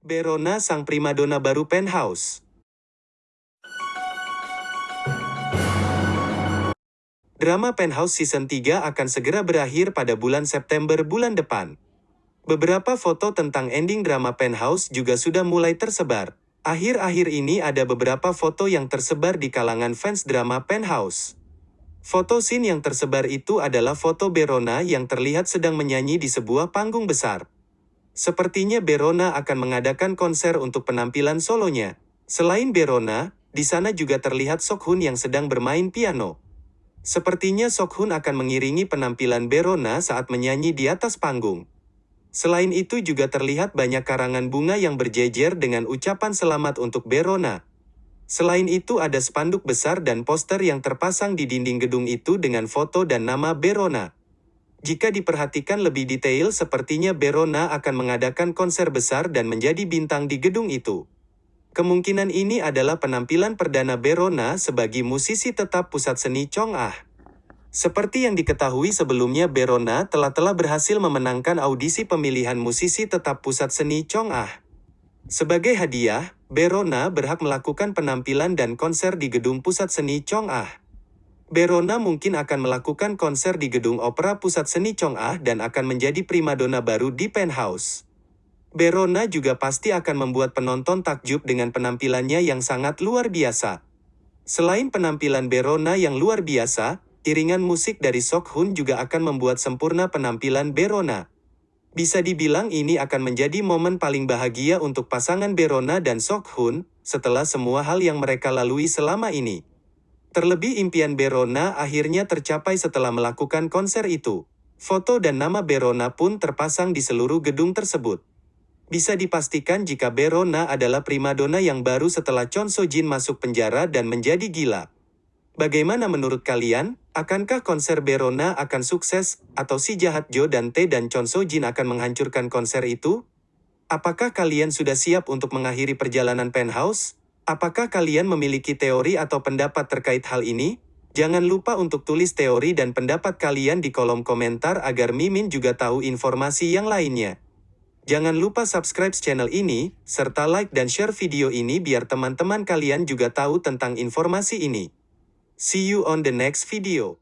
Berona sang primadona baru Penthouse. Drama Penthouse Season 3 akan segera berakhir pada bulan September bulan depan. Beberapa foto tentang ending drama Penthouse juga sudah mulai tersebar. Akhir-akhir ini ada beberapa foto yang tersebar di kalangan fans drama Penthouse. Foto scene yang tersebar itu adalah foto Berona yang terlihat sedang menyanyi di sebuah panggung besar. Sepertinya Berona akan mengadakan konser untuk penampilan solonya. Selain Berona, di sana juga terlihat Sokhun yang sedang bermain piano. Sepertinya Sokhun akan mengiringi penampilan Berona saat menyanyi di atas panggung. Selain itu juga terlihat banyak karangan bunga yang berjejer dengan ucapan selamat untuk Berona. Selain itu ada spanduk besar dan poster yang terpasang di dinding gedung itu dengan foto dan nama Berona. Jika diperhatikan lebih detail sepertinya Berona akan mengadakan konser besar dan menjadi bintang di gedung itu. Kemungkinan ini adalah penampilan perdana Berona sebagai musisi tetap pusat seni Chong'ah. Seperti yang diketahui sebelumnya Berona telah telah berhasil memenangkan audisi pemilihan musisi tetap pusat seni Chong'ah. Sebagai hadiah, Berona berhak melakukan penampilan dan konser di gedung pusat seni Chong'ah. Berona mungkin akan melakukan konser di gedung opera pusat seni Chong'ah dan akan menjadi primadona baru di penthouse. Berona juga pasti akan membuat penonton takjub dengan penampilannya yang sangat luar biasa. Selain penampilan Berona yang luar biasa, iringan musik dari Sok Hun juga akan membuat sempurna penampilan Berona. Bisa dibilang ini akan menjadi momen paling bahagia untuk pasangan Berona dan Sok Hun, setelah semua hal yang mereka lalui selama ini. Terlebih impian Berona akhirnya tercapai setelah melakukan konser itu. Foto dan nama Berona pun terpasang di seluruh gedung tersebut. Bisa dipastikan jika Berona adalah primadona yang baru setelah Chon So Jin masuk penjara dan menjadi gila. Bagaimana menurut kalian? Akankah konser Berona akan sukses, atau si jahat Jo dan Tae dan Chon So Jin akan menghancurkan konser itu? Apakah kalian sudah siap untuk mengakhiri perjalanan penthouse? Apakah kalian memiliki teori atau pendapat terkait hal ini? Jangan lupa untuk tulis teori dan pendapat kalian di kolom komentar agar Mimin juga tahu informasi yang lainnya. Jangan lupa subscribe channel ini, serta like dan share video ini biar teman-teman kalian juga tahu tentang informasi ini. See you on the next video.